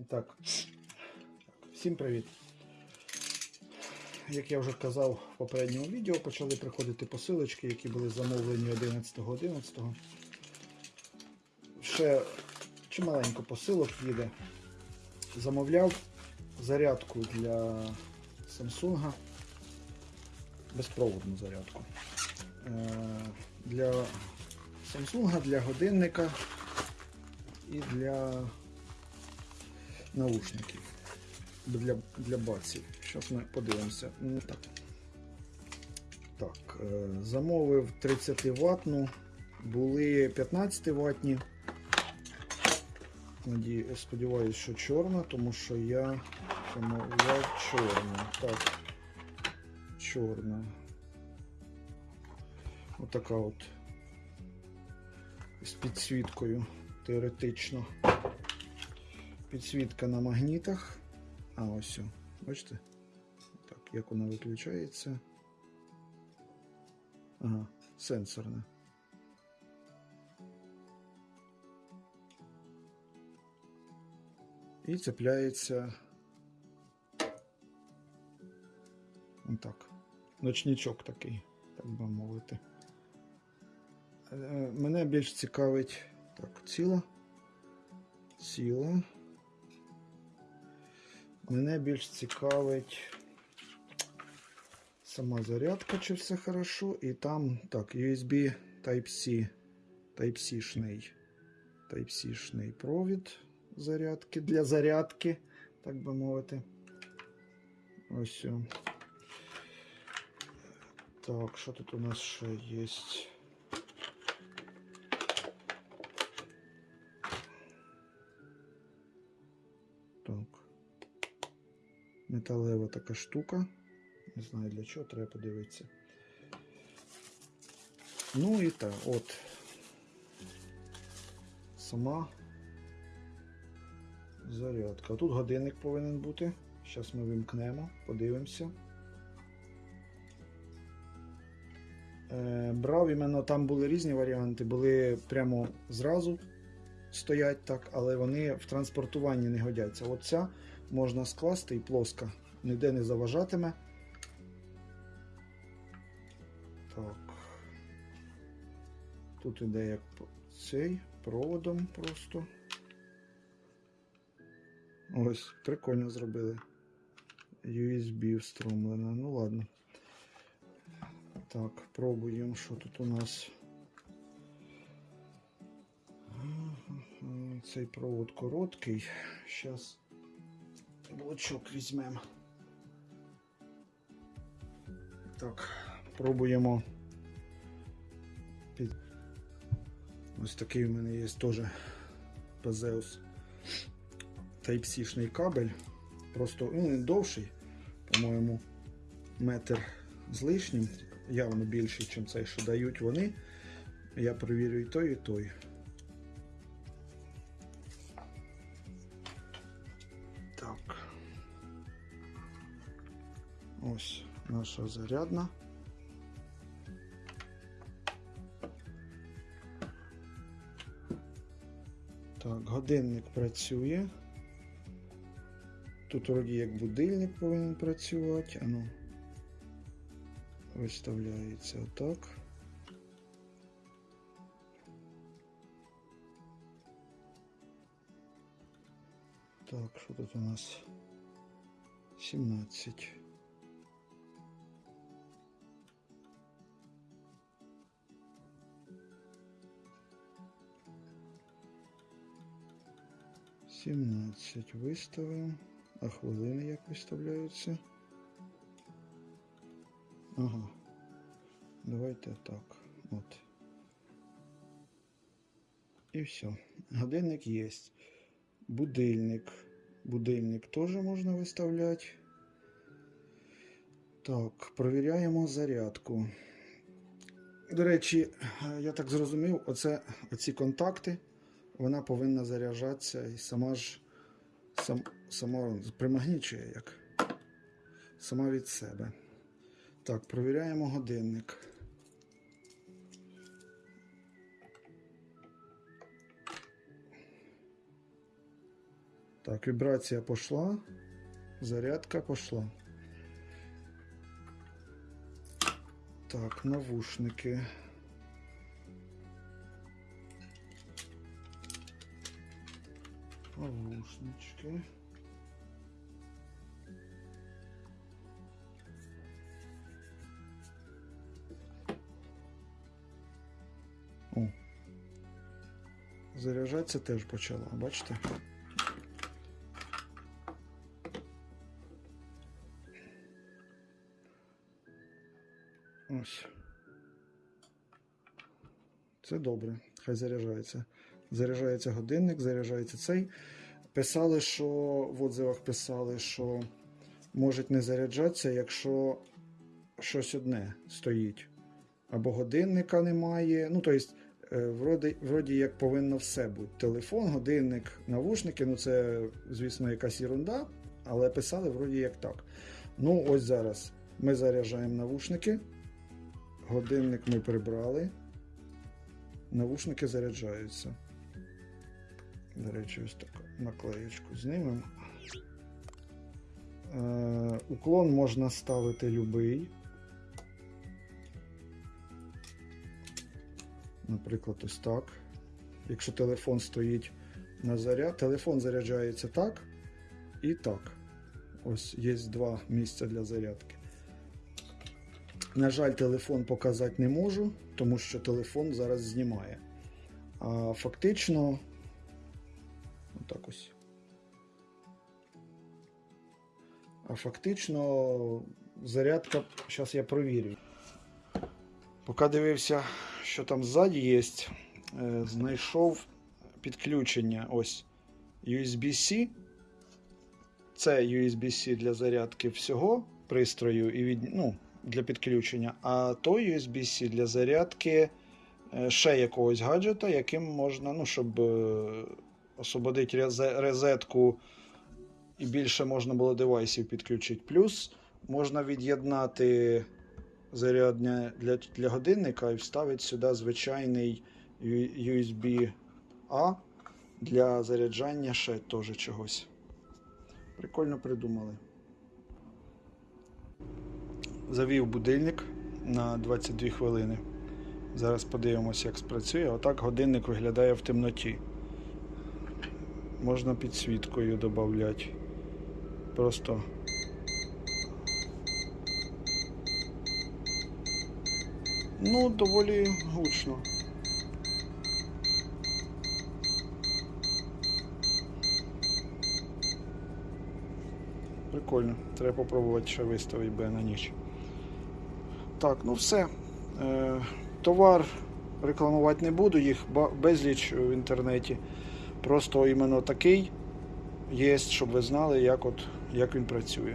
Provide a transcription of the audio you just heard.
І так, всім привіт. Як я вже казав в попередньому відео, почали приходити посилочки, які були замовлені 11.11. Ще чималенько посилок їде. Замовляв зарядку для Samsung. Безпроводну зарядку. Е, Для Samsung, для годинника і для наушників для, для баців. Зараз ми подивимося. Ну, Так, так е, замовив 30 ватну, були 15 ватні. Сподіваюсь, що чорна, тому що я замовляв чорну. Так, чорна. Отака от з підсвіткою теоретично. Підсвітка на магнітах. А ось. о, Бачите? Так, як вона виключається. Ага, сенсорна. І цепляється. Отак. Ночничок такий, так би мовити. Е, Мене більш цікавить. Так, ціла. Ціла. Мене більш цікавить сама зарядка, чи все хорошо. І там, так, USB Type-C. Type-C-шний. Type-C-шний провід зарядки для зарядки, так би мовити. Ось. Так, що тут у нас ще є? Металева така штука. Не знаю для чого, треба подивитися. Ну і так, от. Сама зарядка. Тут годинник повинен бути. Зараз ми вимкнемо, подивимося. Е, брав іменно там були різні варіанти, були прямо зразу стоять так, але вони в транспортуванні не годяться. Оця можна скласти і плоска, ніде не заважатиме. Так. Тут іде як цей проводом просто. Ось, прикольно зробили. USB встромлено. Ну ладно. Так, пробуємо, що тут у нас. Цей провод короткий. Зараз блочок візьмемо. Так, пробуємо. Ось такий у мене є теж Пезеус Type-C-шний кабель. Просто ну, він довший, по-моєму, метр з лишнім, явно більший, ніж цей, що дають вони. Я перевірю і той, і той. Ось наша зарядна. Так, годинник працює. Тут вроді як будильник повинен працювати. Ану. Виставляється отак. Так, що тут у нас? 17. Сімнадцять виставимо. А хвилини як виставляються? Ага. Давайте так. От. І все. Годинник є. Будильник. Будильник теж можна виставляти. Так, провіряємо зарядку. До речі, я так зрозумів, оце, оці контакти, вона повинна заряджатися і сама ж сам, сама примагнічує як. Сама від себе. Так, провіряємо годинник. Так, вібрація пішла. Зарядка пішла. Так, навушники. Навушнички. О. Заряджатися теж почала, бачите? Ось. Це добре, хай заряджається. Заряджається годинник, заряджається цей. Писали, що в отзивах писали, що можуть не заряджатися, якщо щось одне стоїть. Або годинника немає. Ну, тобто, е, вроді, вроді як повинно все бути. Телефон, годинник, навушники, ну це, звісно, якась ерунда, але писали вроді як так. Ну, ось зараз ми заряджаємо навушники. Годинник ми прибрали. Навушники заряджаються. До речі, ось таку наклеєчку знімемо. Е, уклон можна ставити любий. Наприклад, ось так. Якщо телефон стоїть на заряд, телефон заряджається так і так. Ось є два місця для зарядки. На жаль, телефон показати не можу, тому що телефон зараз знімає. А фактично, отак ось. А фактично, зарядка, зараз я провірю. Поки дивився, що там ззаді є, е, знайшов підключення ось USB-C. Це USB-C для зарядки всього пристрою і від, ну, для підключення, а той USB-C для зарядки е, ще якогось гаджета, яким можна, ну, щоб освободити резе- розетку і більше можна було девайсів підключити. Плюс можна від'єднати зарядне для, для годинника і вставити сюди звичайний USB-A для заряджання ще теж чогось. Прикольно придумали. Завів будильник на 22 хвилини. Зараз подивимося, як спрацює. Отак годинник виглядає в темноті. Можна підсвіткою додати. Просто. Ну, доволі гучно. Прикольно. Треба попробувати ще виставити би на ніч. Так, ну все. Е, товар рекламувати не буду, їх безліч в інтернеті. Просто іменно такий є, щоб ви знали, як, от, як він працює.